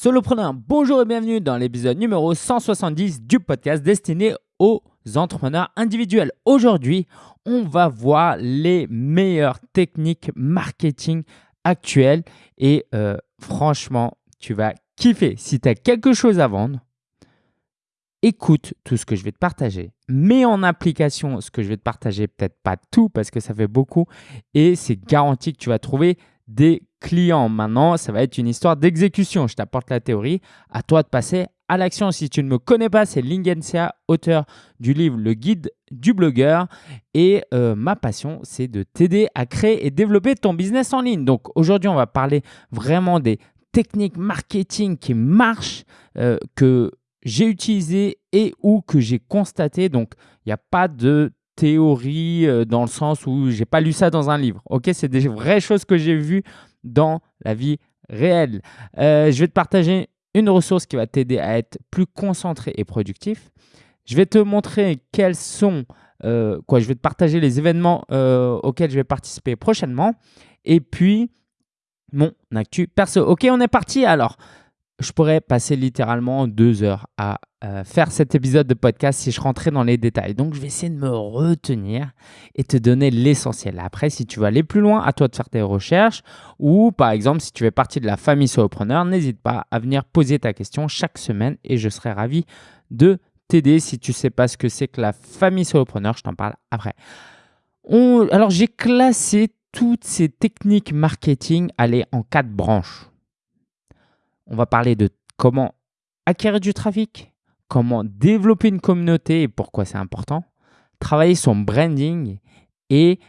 Solopreneur, bonjour et bienvenue dans l'épisode numéro 170 du podcast destiné aux entrepreneurs individuels. Aujourd'hui, on va voir les meilleures techniques marketing actuelles et euh, franchement, tu vas kiffer. Si tu as quelque chose à vendre, écoute tout ce que je vais te partager, mets en application ce que je vais te partager, peut-être pas tout parce que ça fait beaucoup et c'est garanti que tu vas trouver des clients. Maintenant, ça va être une histoire d'exécution. Je t'apporte la théorie. À toi de passer à l'action. Si tu ne me connais pas, c'est Lingensia, auteur du livre Le guide du blogueur. Et euh, ma passion, c'est de t'aider à créer et développer ton business en ligne. Donc aujourd'hui, on va parler vraiment des techniques marketing qui marchent, euh, que j'ai utilisées et ou que j'ai constatées. Donc, il n'y a pas de théorie euh, dans le sens où j'ai pas lu ça dans un livre. Ok, c'est des vraies choses que j'ai vues dans la vie réelle. Euh, je vais te partager une ressource qui va t'aider à être plus concentré et productif. Je vais te montrer quels sont, euh, quoi, je vais te partager les événements auxquels je vais participer prochainement. Et puis, mon actu perso. Ok, on est parti alors je pourrais passer littéralement deux heures à euh, faire cet épisode de podcast si je rentrais dans les détails. Donc, je vais essayer de me retenir et te donner l'essentiel. Après, si tu veux aller plus loin, à toi de faire tes recherches. Ou, par exemple, si tu fais partie de la famille solopreneur, n'hésite pas à venir poser ta question chaque semaine et je serai ravi de t'aider. Si tu ne sais pas ce que c'est que la famille solopreneur, je t'en parle après. Alors, j'ai classé toutes ces techniques marketing aller en quatre branches. On va parler de comment acquérir du trafic, comment développer une communauté et pourquoi c'est important, travailler son branding et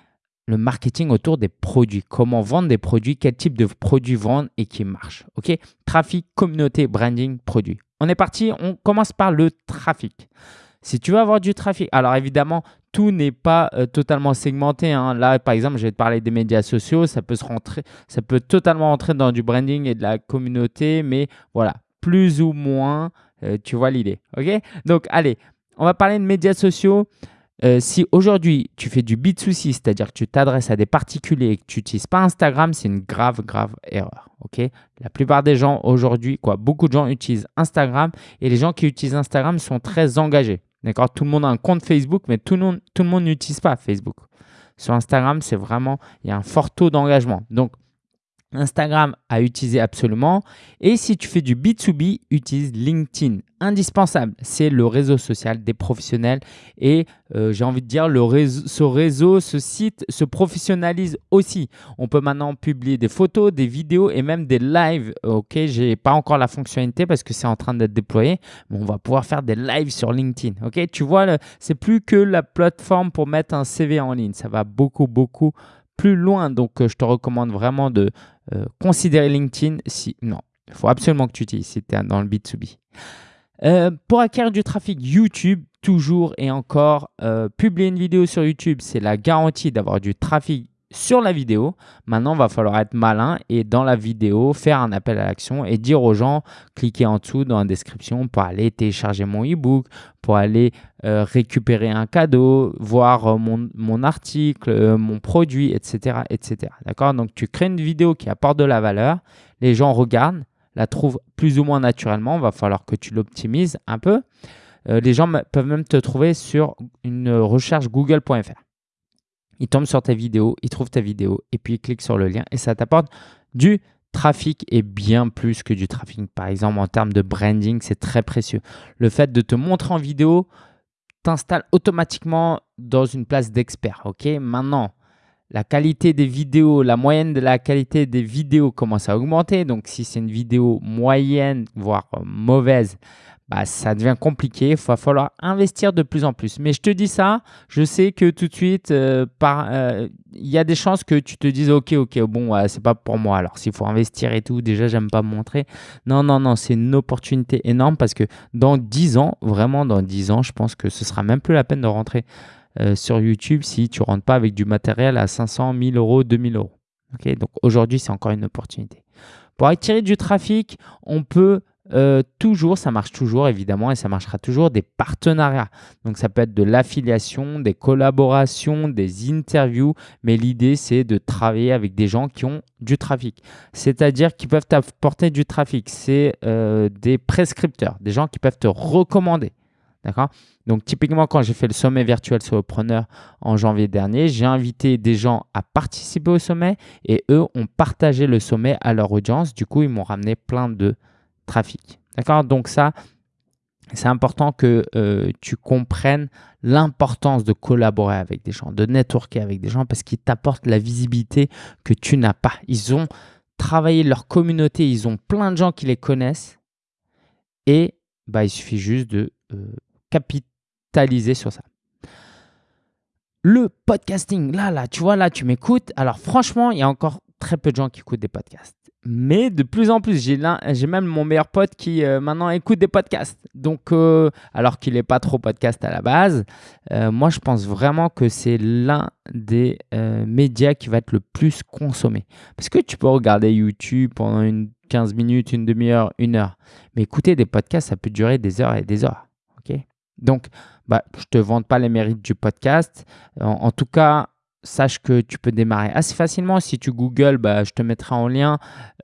le marketing autour des produits. Comment vendre des produits, quel type de produits vendre et qui marche. Ok? Trafic, communauté, branding, produit. On est parti, on commence par le trafic. Si tu veux avoir du trafic, alors évidemment, tout n'est pas euh, totalement segmenté. Hein. Là, par exemple, je vais te parler des médias sociaux. Ça peut, totalement rentrer dans du branding et de la communauté, mais voilà, plus ou moins, euh, tu vois l'idée. Donc, allez, on va parler de médias sociaux. Euh, si aujourd'hui tu fais du B2C, c'est-à-dire que tu t'adresses à des particuliers et que tu n'utilises pas Instagram, c'est une grave, grave erreur. La plupart des gens aujourd'hui, quoi, beaucoup de gens utilisent Instagram et les gens qui utilisent Instagram sont très engagés. D'accord? Tout le monde a un compte Facebook, mais tout le monde tout le monde n'utilise pas Facebook. Sur Instagram, c'est vraiment, il y a un fort taux d'engagement. Donc, Instagram à utiliser absolument. Et si tu fais du B2B, utilise LinkedIn. Indispensable, c'est le réseau social des professionnels. Et euh, j'ai envie de dire, le réseau, ce réseau, ce site se professionnalise aussi. On peut maintenant publier des photos, des vidéos et même des lives. Ok, j'ai pas encore la fonctionnalité parce que c'est en train d'être déployé. Mais on va pouvoir faire des lives sur LinkedIn. Ok, tu vois, c'est plus que la plateforme pour mettre un CV en ligne. Ça va beaucoup, beaucoup plus loin. Donc, euh, je te recommande vraiment de euh, considérer LinkedIn. Si, non, il faut absolument que tu utilises si tu es dans le B2B. Euh, pour acquérir du trafic YouTube, toujours et encore, publier une vidéo sur YouTube, c'est la garantie d'avoir du trafic sur la vidéo. Maintenant, il va falloir être malin et dans la vidéo, faire un appel à l'action et dire aux gens, cliquez en dessous dans la description pour aller télécharger mon e-book, pour aller euh, récupérer un cadeau, voir euh, mon, article, euh, mon produit, etc. etc. D'accord? Donc, tu crées une vidéo qui apporte de la valeur. Les gens regardent, la trouvent plus ou moins naturellement. Va falloir que tu l'optimises un peu. les gens peuvent même te trouver sur une recherche google.fr il tombe sur ta vidéo, il trouve ta vidéo et puis il clique sur le lien et ça t'apporte du trafic et bien plus que du trafic. Par exemple, en termes de branding, c'est très précieux. Le fait de te montrer en vidéo t'installe automatiquement dans une place d'expert. Ok, maintenant, la qualité des vidéos, la moyenne de la qualité des vidéos commence à augmenter. Donc, si c'est une vidéo moyenne, voire mauvaise, bah, ça devient compliqué. Il va falloir investir de plus en plus. Mais je te dis ça, je sais que tout de suite, euh, euh, il y a des chances que tu te dises Ok, ok, bon, c'est pas pour moi. Alors, s'il faut investir et tout, déjà, j'aime pas montrer. Non, non, non, c'est une opportunité énorme parce que dans 10 ans, vraiment dans 10 ans, je pense que ce sera même plus la peine de rentrer euh, sur YouTube si tu rentres pas avec du matériel à 500, 1000 euros, 2000 euros. Donc aujourd'hui, c'est encore une opportunité. Pour attirer du trafic, on peut euh, toujours, ça marche toujours évidemment et ça marchera toujours, des partenariats. Donc ça peut être de l'affiliation, des collaborations, des interviews, mais l'idée c'est de travailler avec des gens qui ont du trafic. C'est-à-dire qui peuvent t'apporter du trafic. C'est euh, des prescripteurs, des gens qui peuvent te recommander. D'accord? Donc, typiquement, quand j'ai fait le sommet virtuel solopreneur en janvier dernier, j'ai invité des gens à participer au sommet et eux ont partagé le sommet à leur audience. Du coup, ils m'ont ramené plein de trafic. D'accord? Donc, ça, c'est important que euh, tu comprennes l'importance de collaborer avec des gens, de networker avec des gens parce qu'ils t'apportent la visibilité que tu n'as pas. Ils ont travaillé leur communauté, ils ont plein de gens qui les connaissent et bah, il suffit juste de euh, capitaliser sur ça. Le podcasting, là, là, tu vois, là, tu m'écoutes. Alors franchement, il y a encore très peu de gens qui écoutent des podcasts. Mais de plus en plus, j'ai même mon meilleur pote qui euh, maintenant écoute des podcasts. Donc, euh, alors qu'il n'est pas trop podcast à la base, euh, moi je pense vraiment que c'est l'un des médias qui va être le plus consommé. Parce que tu peux regarder YouTube pendant une 15 minutes, une demi-heure, une heure. Mais écouter des podcasts, ça peut durer des heures et des heures. Donc, bah, je ne te vante pas les mérites du podcast. En, tout cas, sache que tu peux démarrer assez facilement. Si tu googles, bah, je te mettrai en lien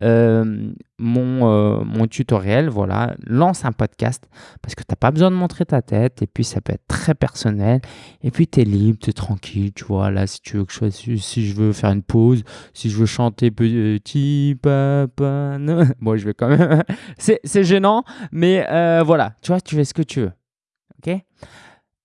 euh, mon, euh, mon tutoriel. Voilà, lance un podcast parce que tu n'as pas besoin de montrer ta tête et puis ça peut être très personnel. Et puis tu es libre, tu es tranquille. Tu vois, là, si tu veux que je, veux faire une pause, si je veux chanter petit papa, bon, je vais quand même. C'est gênant, mais euh, voilà, tu vois, tu fais ce que tu veux.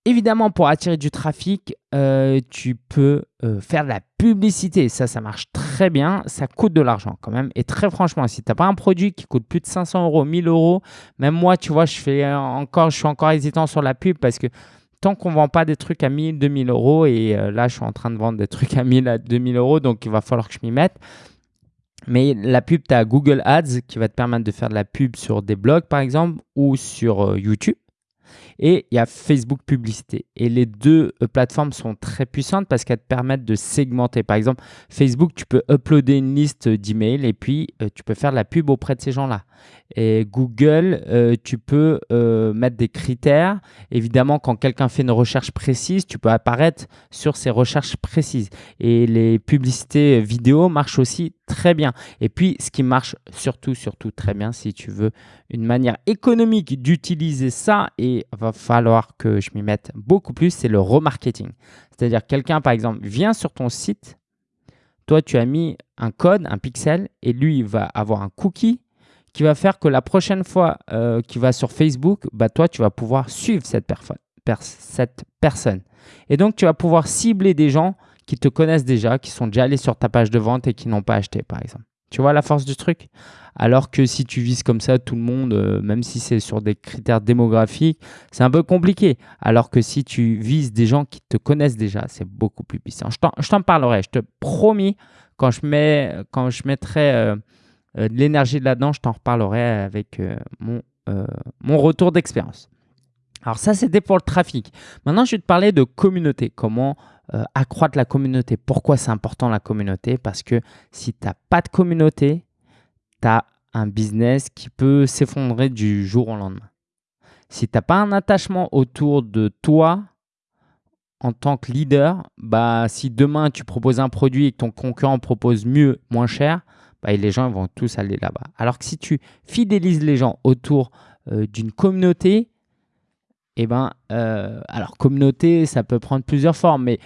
Évidemment, pour attirer du trafic, euh, tu peux euh, faire de la publicité. Ça, ça marche très bien. Ça coûte de l'argent quand même. Et très franchement, si tu n'as pas un produit qui coûte plus de 500 euros, 1000 euros, même moi, tu vois, encore, je suis encore hésitant sur la pub parce que tant qu'on ne vend pas des trucs à 1000, 2000 euros, et euh, là, je suis en train de vendre des trucs à 1000, à 2000 euros, donc il va falloir que je m'y mette. Mais la pub, tu as Google Ads qui va te permettre de faire de la pub sur des blogs, par exemple, ou sur YouTube. Et il y a Facebook Publicité. Et les deux euh, plateformes sont très puissantes parce qu'elles te permettent de segmenter. Par exemple, Facebook, tu peux uploader une liste d'emails et puis euh, tu peux faire de la pub auprès de ces gens-là. Et Google, euh, tu peux mettre des critères. Évidemment, quand quelqu'un fait une recherche précise, tu peux apparaître sur ces recherches précises. Et les publicités vidéo marchent aussi très bien. Et puis, ce qui marche surtout, surtout très bien, si tu veux une manière économique d'utiliser ça, et va falloir que je m'y mette beaucoup plus, c'est le remarketing. C'est-à-dire quelqu'un, par exemple, vient sur ton site, toi, tu as mis un code, un pixel, et lui, il va avoir un cookie qui va faire que la prochaine fois euh, qu'il va sur Facebook, bah, toi, tu vas pouvoir suivre cette, personne. Et donc, tu vas pouvoir cibler des gens qui te connaissent déjà, qui sont déjà allés sur ta page de vente et qui n'ont pas acheté, par exemple. Tu vois la force du truc? Alors que si tu vises comme ça tout le monde, euh, même si c'est sur des critères démographiques, c'est un peu compliqué. Alors que si tu vises des gens qui te connaissent déjà, c'est beaucoup plus puissant. Je t'en parlerai, je te promis, quand je, quand je mettrai euh, euh, de l'énergie là-dedans, je t'en reparlerai avec mon, mon retour d'expérience. Alors ça, c'était pour le trafic. Maintenant, je vais te parler de communauté. Comment euh, accroître la communauté. Pourquoi c'est important la communauté? Parce que si tu n'as pas de communauté, tu as un business qui peut s'effondrer du jour au lendemain. Si tu n'as pas un attachement autour de toi en tant que leader, bah, si demain tu proposes un produit et que ton concurrent propose mieux, moins cher, bah, les gens vont tous aller là-bas. Alors que si tu fidélises les gens autour euh, d'une communauté, eh ben, euh, alors communauté, ça peut prendre plusieurs formes, mais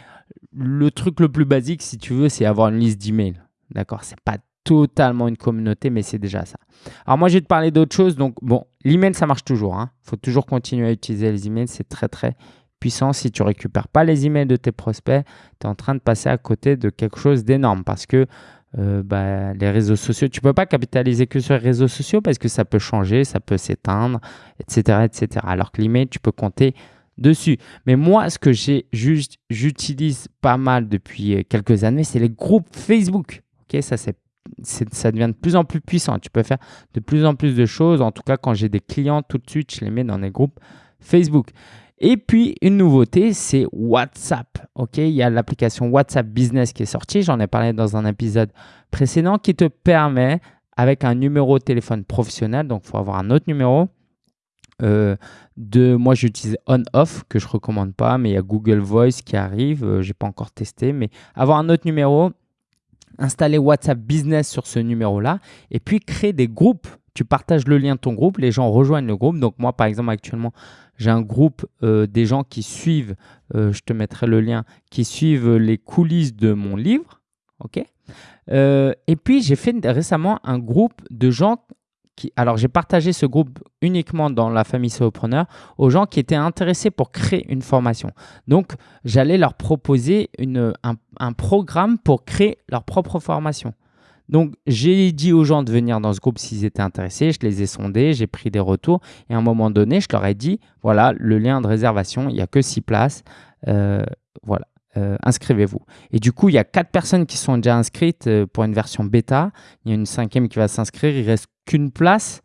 le truc le plus basique, si tu veux, c'est avoir une liste d'emails. D'accord? C'est pas totalement une communauté, mais c'est déjà ça. Alors moi, je vais te parler d'autre chose. Donc, bon, l'email, ça marche toujours. Il hein. faut toujours continuer à utiliser les emails. C'est très, très puissant. Si tu récupères pas les emails de tes prospects, tu es en train de passer à côté de quelque chose d'énorme parce que euh, bah, les réseaux sociaux, tu peux pas capitaliser que sur les réseaux sociaux parce que ça peut changer, ça peut s'éteindre, etc., etc. Alors que l'email, tu peux compter dessus. Mais moi, ce que j'ai juste, j'utilise pas mal depuis euh, quelques années, c'est les groupes Facebook. Ok, ça c'est ça devient de plus en plus puissant. Tu peux faire de plus en plus de choses. En tout cas, quand j'ai des clients, tout de suite, je les mets dans des groupes Facebook. Et puis, une nouveauté, c'est WhatsApp. Ok, il y a l'application WhatsApp Business qui est sortie. J'en ai parlé dans un épisode précédent qui te permet avec un numéro de téléphone professionnel. Donc, il faut avoir un autre numéro. Euh, de, moi, j'utilise on-off que je recommande pas, mais il y a Google Voice qui arrive. Euh, je n'ai pas encore testé, mais avoir un autre numéro, installer WhatsApp Business sur ce numéro-là et puis créer des groupes. Tu partages le lien de ton groupe, les gens rejoignent le groupe. Donc, moi, par exemple, actuellement, j'ai un groupe euh, des gens qui suivent, je te mettrai le lien, qui suivent les coulisses de mon livre. OK? Et puis, j'ai fait récemment un groupe de gens alors j'ai partagé ce groupe uniquement dans la famille solopreneur aux gens qui étaient intéressés pour créer une formation. Donc j'allais leur proposer un, programme pour créer leur propre formation. Donc j'ai dit aux gens de venir dans ce groupe s'ils étaient intéressés, je les ai sondés, j'ai pris des retours. Et à un moment donné je leur ai dit voilà le lien de réservation, il n'y a que six places. Euh, voilà, euh, inscrivez-vous. Et du coup, il y a quatre personnes qui sont déjà inscrites euh, pour une version bêta. Il y a une cinquième qui va s'inscrire. Il reste qu'une place.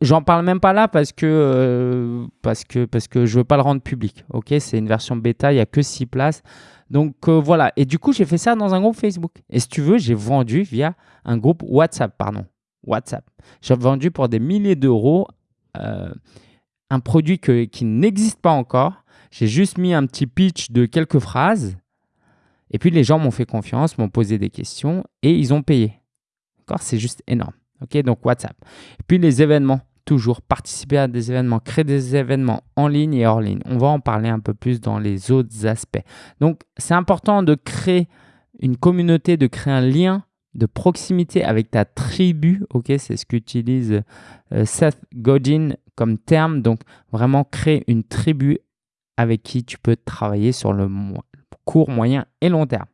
J'en parle même pas là parce que, euh, parce que, parce que je veux pas le rendre public. C'est une version bêta. Il y a que six places. Donc voilà. Et du coup, j'ai fait ça dans un groupe Facebook. Et si tu veux, j'ai vendu via un groupe WhatsApp, pardon. WhatsApp. J'ai vendu pour des milliers d'euros un produit qui n'existe pas encore. J'ai juste mis un petit pitch de quelques phrases et puis les gens m'ont fait confiance, m'ont posé des questions et ils ont payé. C'est juste énorme. OK? Donc WhatsApp. Et puis les événements, toujours participer à des événements, créer des événements en ligne et hors ligne. On va en parler un peu plus dans les autres aspects. Donc c'est important de créer une communauté, de créer un lien de proximité avec ta tribu. OK? C'est ce qu'utilise euh, Seth Godin comme terme. Donc vraiment créer une tribu avec qui tu peux travailler sur le, court, moyen et long terme.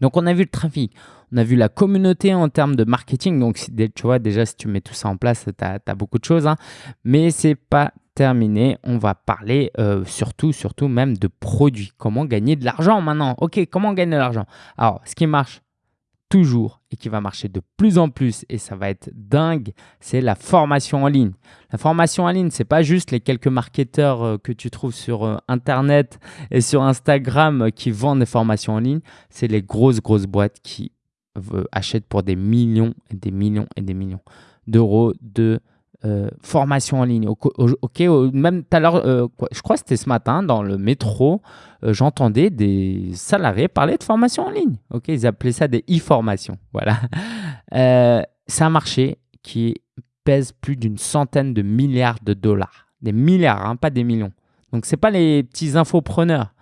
Donc, on a vu le trafic, on a vu la communauté en termes de marketing. Donc, tu vois, déjà, si tu mets tout ça en place, tu as, beaucoup de choses. Hein. Mais ce n'est pas terminé. On va parler euh, surtout, surtout même de produits. Comment gagner de l'argent maintenant? Ok, comment gagner de l'argent? Alors, ce qui marche toujours et qui va marcher de plus en plus et ça va être dingue, c'est la formation en ligne. La formation en ligne, c'est pas juste les quelques marketeurs euh, que tu trouves sur euh, internet et sur Instagram euh, qui vendent des formations en ligne, c'est les grosses grosses boîtes qui achètent pour des millions et des millions et des millions d'euros de euh, formation en ligne. Ok, même tout à l'heure, euh, je crois que c'était ce matin dans le métro, euh, j'entendais des salariés parler de formation en ligne. Ok, ils appelaient ça des e-formations. Voilà. c'est un marché qui pèse plus d'une centaine de milliards de dollars. Des milliards, hein, pas des millions. Donc, ce n'est pas les petits infopreneurs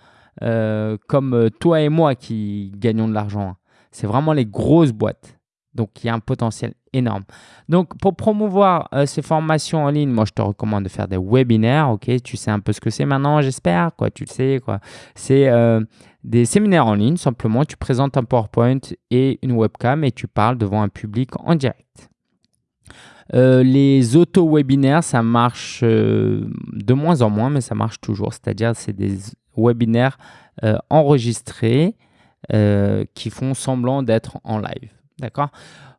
comme toi et moi qui gagnons de l'argent. Hein. C'est vraiment les grosses boîtes. Donc, il y a un potentiel énorme. Donc, pour promouvoir euh, ces formations en ligne, moi, je te recommande de faire des webinaires. Tu sais un peu ce que c'est maintenant, j'espère. Quoi, tu le sais. Quoi. C'est euh, des séminaires en ligne. Simplement, tu présentes un PowerPoint et une webcam et tu parles devant un public en direct. Euh, les auto-webinaires, ça marche de moins en moins, mais ça marche toujours. C'est-à-dire, c'est des webinaires enregistrés qui font semblant d'être en live. D'accord?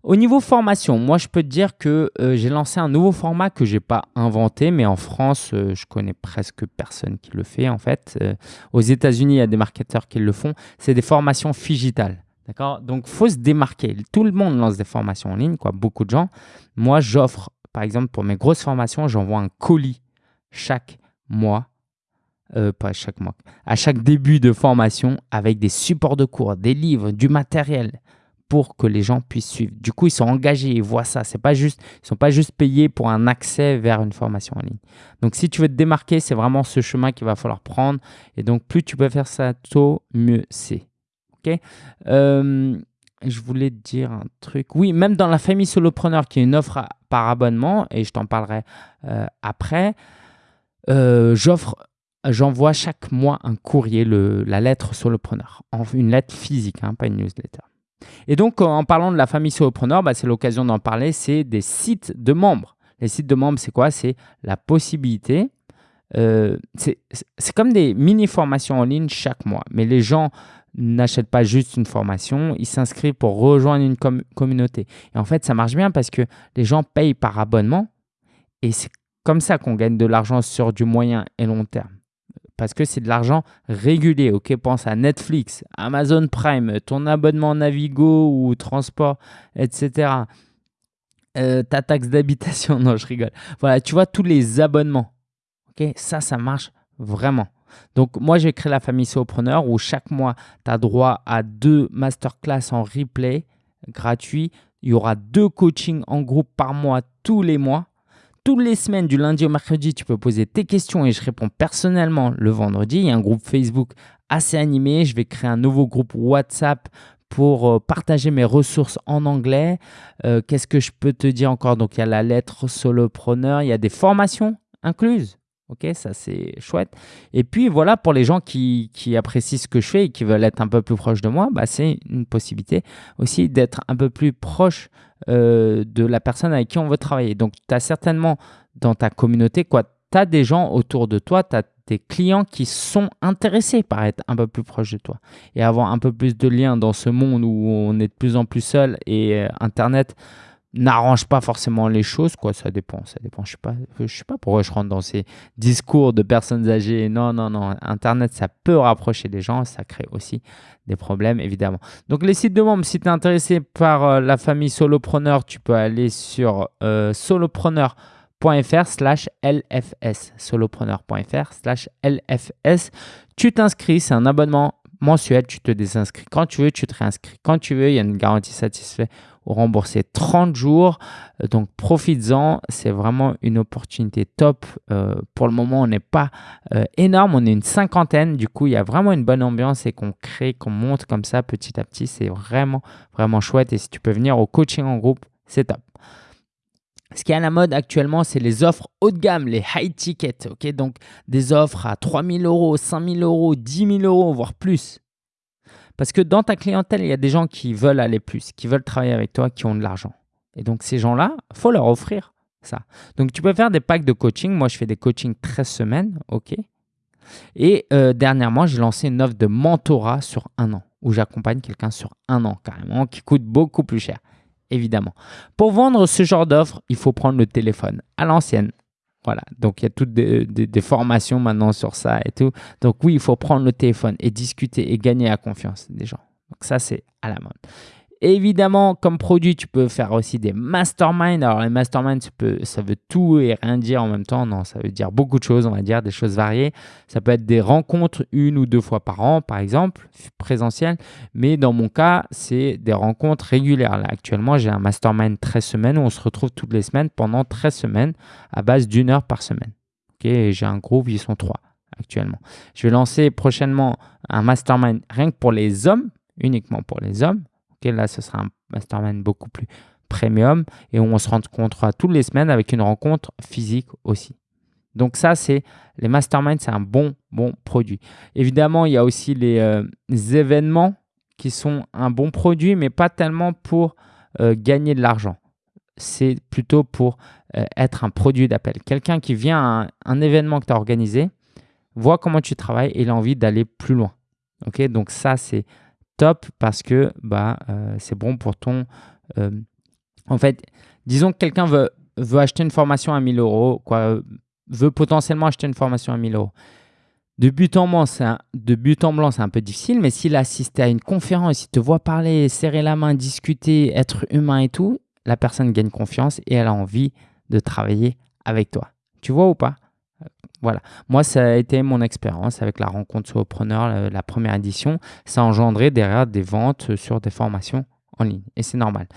Au niveau formation, moi, je peux te dire que euh, j'ai lancé un nouveau format que je n'ai pas inventé, mais en France, euh, je connais presque personne qui le fait, en fait. Euh, aux États-Unis, il y a des marketeurs qui le font. C'est des formations digitales. D'accord? Donc, il faut se démarquer. Tout le monde lance des formations en ligne, quoi, beaucoup de gens. Moi, j'offre, par exemple, pour mes grosses formations, j'envoie un colis chaque mois pas chaque mois, à chaque début de formation avec des supports de cours, des livres, du matériel, pour que les gens puissent suivre. Du coup, ils sont engagés, ils voient ça. C'est pas juste, ils sont pas juste payés pour un accès vers une formation en ligne. Donc, si tu veux te démarquer, c'est vraiment ce chemin qu'il va falloir prendre. Et donc, plus tu peux faire ça tôt, mieux c'est. Ok? Euh, Je voulais te dire un truc. Oui, même dans la famille solopreneur, qui est une offre par abonnement, et je t'en parlerai euh, après, euh, j'offre J'envoie chaque mois un courrier, le, la lettre solopreneur, une lettre physique, hein, pas une newsletter. Et donc, en parlant de la famille solopreneur, bah, c'est l'occasion d'en parler, c'est des sites de membres. Les sites de membres, c'est quoi? C'est la possibilité, euh, c'est comme des mini-formations en ligne chaque mois, mais les gens n'achètent pas juste une formation, ils s'inscrivent pour rejoindre une communauté. Et en fait, ça marche bien parce que les gens payent par abonnement et c'est comme ça qu'on gagne de l'argent sur du moyen et long terme parce que c'est de l'argent régulier. Ok, pense à Netflix, Amazon Prime, ton abonnement Navigo ou transport, etc. euh, ta taxe d'habitation. Non, je rigole. Voilà, tu vois, tous les abonnements. Ok, Ça, ça marche vraiment. Donc, moi, j'ai créé la famille Solopreneur où chaque mois, tu as droit à deux masterclass en replay gratuits. Il y aura deux coachings en groupe par mois tous les mois. Toutes les semaines, du lundi au mercredi, tu peux poser tes questions et je réponds personnellement le vendredi. Il y a un groupe Facebook assez animé. Je vais créer un nouveau groupe WhatsApp pour euh, partager mes ressources en anglais. Euh, qu'est-ce que je peux te dire encore? Donc, il y a la lettre solopreneur, il y a des formations incluses. Ok, ça c'est chouette. Et puis voilà, pour les gens qui, apprécient ce que je fais et qui veulent être un peu plus proches de moi, bah, c'est une possibilité aussi d'être un peu plus proche euh, de la personne avec qui on veut travailler. Donc, tu as certainement dans ta communauté, tu as des gens autour de toi, tu as des clients qui sont intéressés par être un peu plus proche de toi et avoir un peu plus de liens dans ce monde où on est de plus en plus seul et euh, Internet n'arrange pas forcément les choses, quoi, ça dépend, ça dépend. Je sais pas, je sais pas pourquoi je rentre dans ces discours de personnes âgées. Non, non, non. Internet, ça peut rapprocher des gens, ça crée aussi des problèmes, évidemment. Donc, les sites de membres, si tu es intéressé par euh, la famille Solopreneur, tu peux aller sur euh, solopreneur.fr slash LFS. Solopreneur.fr slash LFS. Tu t'inscris, c'est un abonnement mensuel, tu te désinscris quand tu veux, tu te réinscris quand tu veux, il y a une garantie satisfaite rembourser 30 jours. Euh, donc profites-en, c'est vraiment une opportunité top. Euh, pour le moment, on n'est pas euh, énorme, on est une cinquantaine. Du coup, il y a vraiment une bonne ambiance et qu'on crée, qu'on monte comme ça petit à petit. C'est vraiment, vraiment chouette. Et si tu peux venir au coaching en groupe, c'est top. Ce qui est à la mode actuellement, c'est les offres haut de gamme, les high tickets. ok? Donc des offres à 3000 euros, 5000 euros, 10 000 euros, voire plus. Parce que dans ta clientèle, il y a des gens qui veulent aller plus, qui veulent travailler avec toi, qui ont de l'argent. Et donc, ces gens-là, faut leur offrir ça. Donc, tu peux faire des packs de coaching. Moi, je fais des coachings 13 semaines, OK? Et euh, dernièrement, j'ai lancé une offre de mentorat sur un an, où j'accompagne quelqu'un sur un an carrément, qui coûte beaucoup plus cher, évidemment. Pour vendre ce genre d'offre, il faut prendre le téléphone à l'ancienne, voilà, donc il y a toutes des, formations maintenant sur ça et tout. Donc oui, il faut prendre le téléphone et discuter et gagner la confiance des gens. Donc ça, c'est à la mode. Évidemment, comme produit, tu peux faire aussi des masterminds. Alors, les masterminds, ça, veut tout et rien dire en même temps. Non, ça veut dire beaucoup de choses, on va dire, des choses variées. Ça peut être des rencontres une ou deux fois par an, par exemple, présentielles. Mais dans mon cas, c'est des rencontres régulières. Là, actuellement, j'ai un mastermind 13 semaines où on se retrouve toutes les semaines pendant 13 semaines à base d'une heure par semaine. J'ai un groupe, ils sont trois actuellement. Je vais lancer prochainement un mastermind rien que pour les hommes, uniquement pour les hommes là, ce sera un mastermind beaucoup plus premium et on se rencontrera toutes les semaines avec une rencontre physique aussi. Donc ça, c'est les masterminds, c'est un bon, bon produit. Évidemment, il y a aussi les, euh, événements qui sont un bon produit, mais pas tellement pour euh, gagner de l'argent. C'est plutôt pour euh, être un produit d'appel. Quelqu'un qui vient à un, événement que tu as organisé, voit comment tu travailles et il a envie d'aller plus loin. Ok, Donc ça, c'est top parce que bah, euh, c'est bon pour ton... Euh, en fait, disons que quelqu'un veut, acheter une formation à 1000 euros, quoi, veut potentiellement acheter une formation à 1000 euros. De but en blanc, c'est un, un peu difficile, mais s'il assiste à une conférence, il te voit parler, serrer la main, discuter, être humain et tout, la personne gagne confiance et elle a envie de travailler avec toi. Tu vois ou pas? Voilà, moi ça a été mon expérience avec la rencontre solopreneur, la, la première édition. Ça a engendré derrière des ventes sur des formations en ligne et c'est normal.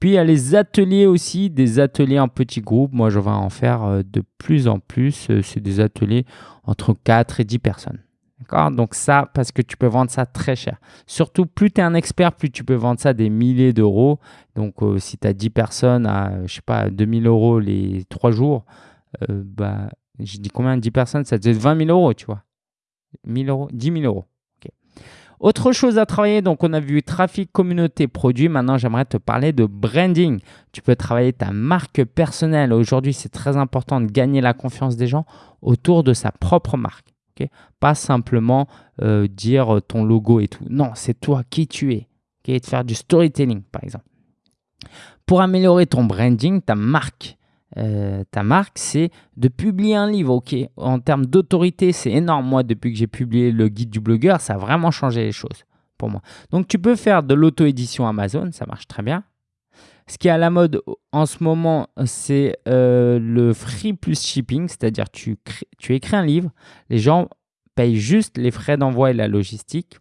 Puis il y a les ateliers aussi, des ateliers en petits groupes. Moi je vais en faire euh, de plus en plus. Euh, c'est des ateliers entre 4 et 10 personnes. Donc ça, parce que tu peux vendre ça très cher. Surtout, plus tu es un expert, plus tu peux vendre ça des milliers d'euros. Donc euh, si tu as 10 personnes à, je sais pas, 2000 euros les 3 jours, bah, j'ai dit combien 10 personnes Ça faisait 20 000 euros, tu vois. 1000 euros 10 000 euros. Autre chose à travailler, donc on a vu trafic, communauté, produit. Maintenant, j'aimerais te parler de branding. Tu peux travailler ta marque personnelle. Aujourd'hui, c'est très important de gagner la confiance des gens autour de sa propre marque. Pas simplement euh, dire ton logo et tout. Non, c'est toi qui tu es. Okay de faire du storytelling, par exemple. Pour améliorer ton branding, ta marque, euh, ta marque, c'est de publier un livre. Ok, en termes d'autorité, c'est énorme. Moi, depuis que j'ai publié le guide du blogueur, ça a vraiment changé les choses pour moi. Donc, tu peux faire de l'auto-édition Amazon, ça marche très bien. Ce qui est à la mode en ce moment, c'est euh, le free plus shipping, c'est-à-dire tu, tu écris un livre, les gens payent juste les frais d'envoi et la logistique.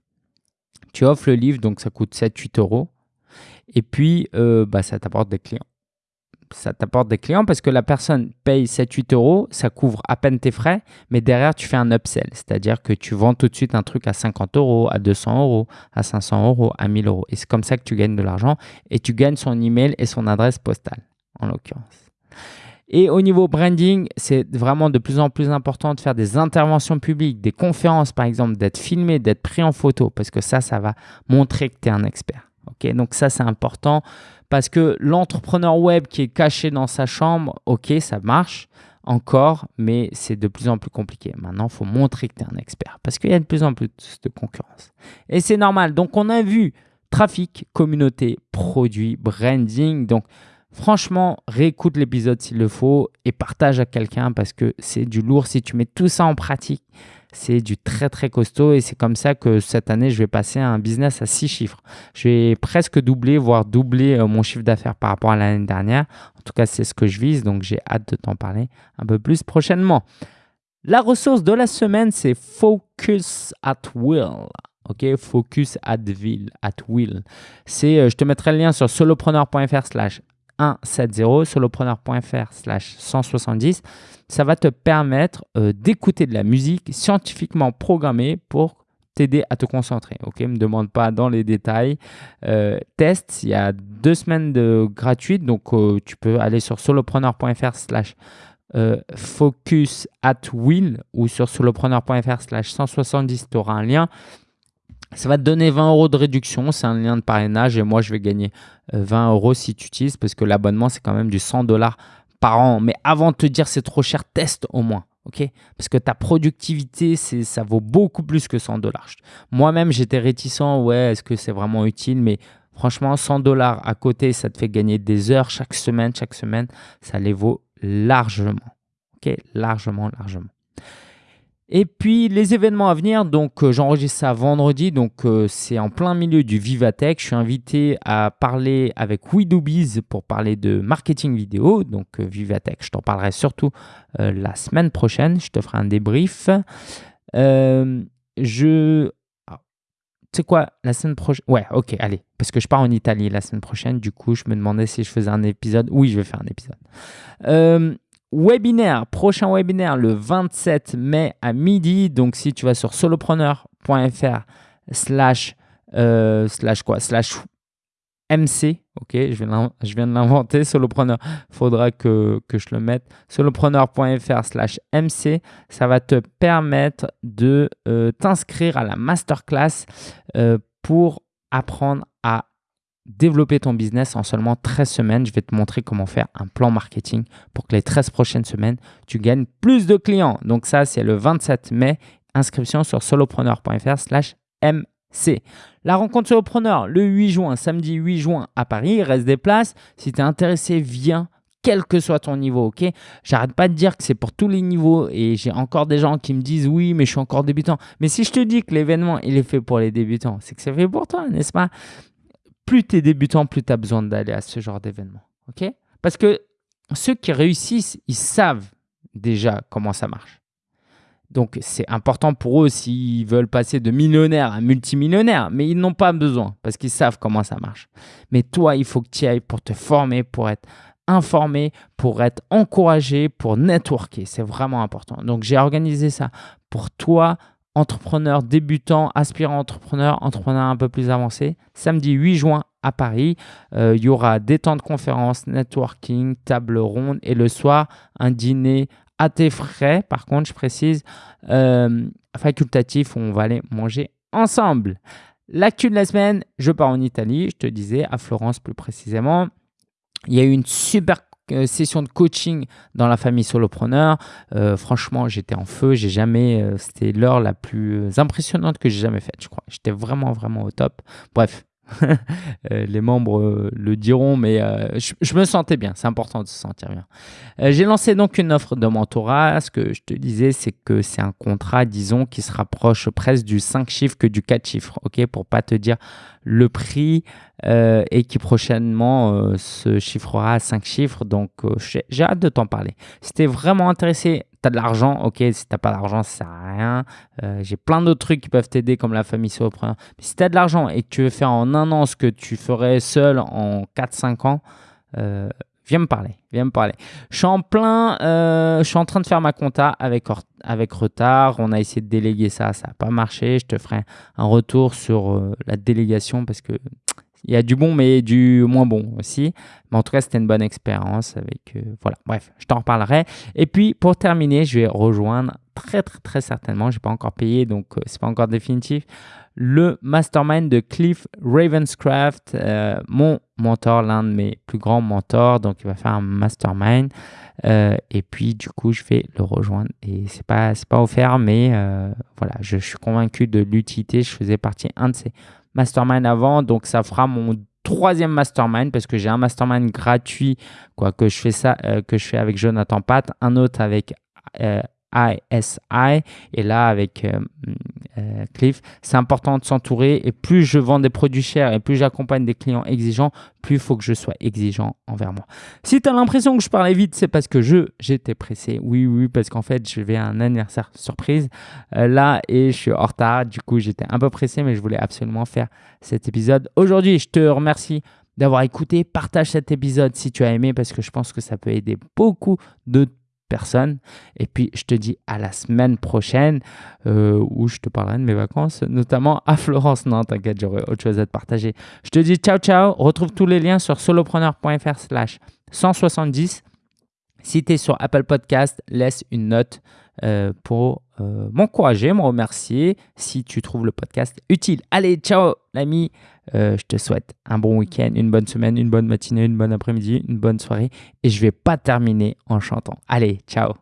Tu offres le livre, donc ça coûte 7-8 euros. Et puis, euh, bah, ça t'apporte des clients ça t'apporte des clients parce que la personne paye 7-8 euros, ça couvre à peine tes frais, mais derrière, tu fais un upsell. C'est-à-dire que tu vends tout de suite un truc à 50 euros, à 200 euros, à 500 euros, à 1000 euros. Et c'est comme ça que tu gagnes de l'argent et tu gagnes son email et son adresse postale, en l'occurrence. Et au niveau branding, c'est vraiment de plus en plus important de faire des interventions publiques, des conférences par exemple, d'être filmé, d'être pris en photo, parce que ça, ça va montrer que tu es un expert. Ok, Donc ça, c'est important parce que l'entrepreneur web qui est caché dans sa chambre, ok, ça marche encore, mais c'est de plus en plus compliqué. Maintenant, il faut montrer que tu es un expert parce qu'il y a de plus en plus de concurrence. Et c'est normal. Donc, on a vu trafic, communauté, produit, branding. Donc, franchement, réécoute l'épisode s'il le faut et partage à quelqu'un parce que c'est du lourd. Si tu mets tout ça en pratique, c'est du très très costaud et c'est comme ça que cette année, je vais passer à un business à six chiffres. Je vais presque doubler, voire doubler euh, mon chiffre d'affaires par rapport à l'année dernière. En tout cas, c'est ce que je vise, donc j'ai hâte de t'en parler un peu plus prochainement. La ressource de la semaine, c'est Focus at Will. Ok, Focus at Will. At will. C'est, euh, je te mettrai le lien sur solopreneur.fr slash 170, solopreneur.fr slash 170 ça va te permettre euh, d'écouter de la musique scientifiquement programmée pour t'aider à te concentrer. Ok, me demande pas dans les détails. Euh, test, il y a deux semaines de gratuite, donc euh, tu peux aller sur solopreneur.fr slash focus at will ou sur solopreneur.fr slash 170, tu auras un lien. Ça va te donner 20 euros de réduction, c'est un lien de parrainage et moi je vais gagner 20 euros si tu utilises parce que l'abonnement c'est quand même du 100 dollars par an. Mais avant de te dire c'est trop cher, teste au moins. ok? Parce que ta productivité, ça vaut beaucoup plus que 100 dollars. Moi-même, j'étais réticent. Ouais, est-ce que c'est vraiment utile? Mais franchement, 100 dollars à côté, ça te fait gagner des heures chaque semaine. Chaque semaine, ça les vaut largement. ok? Largement, largement. Et puis les événements à venir, donc euh, j'enregistre ça vendredi, donc euh, c'est en plein milieu du Vivatech. Je suis invité à parler avec WeDoBiz pour parler de marketing vidéo, donc euh, Vivatech. Je t'en parlerai surtout la semaine prochaine. Je te ferai un débrief. je ah, tu sais quoi, la semaine prochaine. Ouais, ok, allez. Parce que je pars en Italie la semaine prochaine. Du coup, je me demandais si je faisais un épisode. Oui, je vais faire un épisode webinaire, prochain webinaire le 27 mai à midi. Donc, si tu vas sur solopreneur.fr slash, euh, slash quoi? Slash MC, ok, je viens, de l'inventer, solopreneur, faudra que, que, je le mette, solopreneur.fr slash MC, ça va te permettre de euh, t'inscrire à la masterclass euh, pour apprendre à développer ton business en seulement 13 semaines. Je vais te montrer comment faire un plan marketing pour que les 13 prochaines semaines, tu gagnes plus de clients. Donc ça, c'est le 27 mai. Inscription sur solopreneur.fr slash MC. La rencontre solopreneur le 8 juin, samedi 8 juin à Paris. Reste des places. Si tu es intéressé, viens quel que soit ton niveau, ok? J'arrête pas de dire que c'est pour tous les niveaux et j'ai encore des gens qui me disent oui, mais je suis encore débutant. Mais si je te dis que l'événement, il est fait pour les débutants, c'est que c'est fait pour toi, n'est-ce pas? Plus tu es débutant, plus tu as besoin d'aller à ce genre d'événement. Parce que ceux qui réussissent, ils savent déjà comment ça marche. Donc, c'est important pour eux s'ils veulent passer de millionnaire à multimillionnaire, mais ils n'ont pas besoin parce qu'ils savent comment ça marche. Mais toi, il faut que tu ailles pour te former, pour être informé, pour être encouragé, pour networker. C'est vraiment important. Donc, j'ai organisé ça pour toi entrepreneur débutant, aspirant entrepreneur, entrepreneur un peu plus avancé. Samedi 8 juin à Paris, euh, il y aura des temps de conférence, networking, table ronde et le soir, un dîner à tes frais. Par contre, je précise, euh, facultatif où on va aller manger ensemble. L'actu de la semaine, je pars en Italie, je te disais, à Florence plus précisément. Il y a eu une super euh, session de coaching dans la famille solopreneur. Euh, franchement, j'étais en feu. J'ai jamais, euh, c'était l'heure la plus impressionnante que j'ai jamais faite, je crois. J'étais vraiment, vraiment au top. Bref, les membres euh, le diront, mais euh, je, me sentais bien. C'est important de se sentir bien. Euh, J'ai lancé donc une offre de mentorat. Ce que je te disais, c'est que c'est un contrat, disons, qui se rapproche presque du 5 chiffres que du 4 chiffres. ok? Pour pas te dire le prix euh, et qui prochainement euh, se chiffrera à 5 chiffres. Donc, euh, j'ai j'ai hâte de t'en parler. Si tu es vraiment intéressé, tu as de l'argent, ok. Si tu pas d'argent, ça sert à rien. Euh, j'ai plein d'autres trucs qui peuvent t'aider, comme la famille solopreneur. Mais si tu as de l'argent et que tu veux faire en un an ce que tu ferais seul en 4-5 ans, euh, viens me parler. Viens me parler. Je suis en plein, euh, je suis en train de faire ma compta avec, avec retard. On a essayé de déléguer ça, ça n'a pas marché. Je te ferai un retour sur la délégation parce que il y a du bon, mais du moins bon aussi. Mais en tout cas, c'était une bonne expérience avec. euh, voilà, bref, je t'en reparlerai. Et puis, pour terminer, je vais rejoindre très, très, très certainement. Je n'ai pas encore payé, donc euh, c'est pas encore définitif. Le mastermind de Cliff Ravenscraft, euh, mon mentor, l'un de mes plus grands mentors. Donc, il va faire un mastermind. Euh, et puis, du coup, je vais le rejoindre. Et c'est pas, pas offert, mais voilà, je, je suis convaincu de l'utilité. Je faisais partie un de ces mastermind avant, donc ça fera mon troisième mastermind parce que j'ai un mastermind gratuit quoi que je fais ça euh, que je fais avec Jonathan Pat, un autre avec euh, ISI et là avec euh, euh, Cliff. C'est important de s'entourer et plus je vends des produits chers et plus j'accompagne des clients exigeants, plus il faut que je sois exigeant envers moi. Si tu as l'impression que je parlais vite, c'est parce que je j'étais pressé. Oui, oui, parce qu'en fait, je vais à un anniversaire surprise euh, là et je suis en retard. Du coup, j'étais un peu pressé, mais je voulais absolument faire cet épisode aujourd'hui. Je te remercie d'avoir écouté. Partage cet épisode si tu as aimé parce que je pense que ça peut aider beaucoup de personnes. Et puis, je te dis à la semaine prochaine euh, où je te parlerai de mes vacances, notamment à Florence. Non, t'inquiète, j'aurai autre chose à te partager. Je te dis ciao, ciao. Retrouve tous les liens sur solopreneur.fr slash 170. Si tu es sur Apple Podcast, laisse une note euh, pour euh, m'encourager, me remercier si tu trouves le podcast utile. Allez, ciao l'ami, Euh, je te souhaite un bon week-end, une bonne semaine, une bonne matinée, une bonne après-midi, une bonne soirée et je vais pas terminer en chantant. Allez, ciao